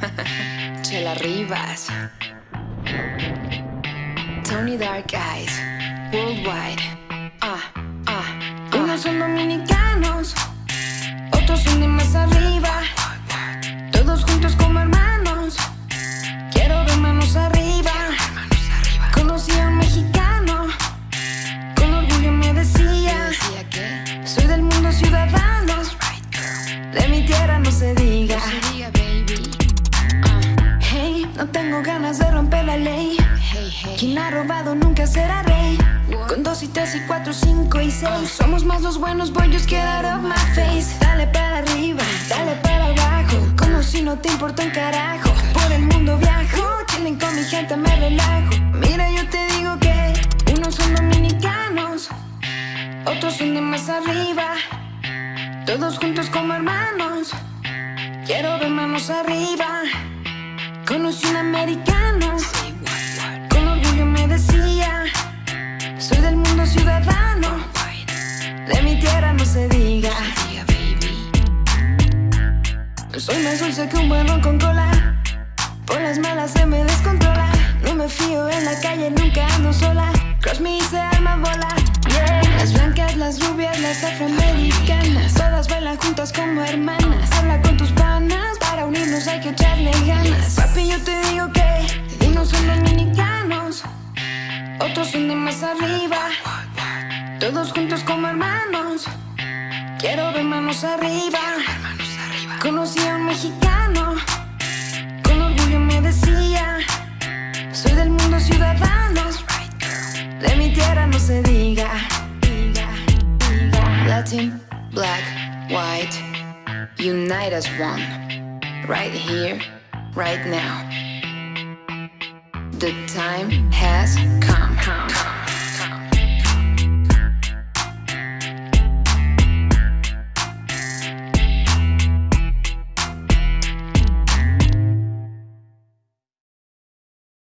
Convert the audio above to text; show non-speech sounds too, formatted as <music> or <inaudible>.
<laughs> Chela Rivas. Tony Dark Eyes. Worldwide. Ah, ah, ah. Unos son dominicanos, otros son de más arriba. Todos juntos como hermanos. Quiero ver manos arriba. Conocí a un mexicano. Con orgullo me decía. Soy del mundo ciudadano. De mi tierra no se diga. No tengo ganas de romper la ley. Quien ha robado nunca será rey. Con dos y tres y cuatro, cinco y seis. Somos más los buenos, boy, just get out of my face. Dale para arriba, dale para abajo. Como si no te importa un carajo. Por el mundo viajo, chilling con mi gente me relajo. Mira, yo te digo que unos son dominicanos, otros son de más arriba. Todos juntos como hermanos. Quiero ver manos arriba. Conocí de mi tierra no se diga. Baby. Soy más dulce que un buen ron con cola, por las malas se me descontrola. No me fío en la calle, nunca ando sola. Cross me y se arma bola. Yeah. Las blancas, las rubias, las afroamericanas, todas bailan juntas como hermanas. Habla con tus panas, para unirnos hay que echarle ganas. Papi, yo te digo que unos son dominicanos, otros son de más arriba. Todos juntos como hermanos. Quiero ver manos arriba. Manos arriba. Conocí a un mexicano. Con orgullo me decía. Soy del mundo ciudadano. Right. De mi tierra no se diga. Diga, diga. Latin, black, white, unite as one. Right here, right now. The time has come. come.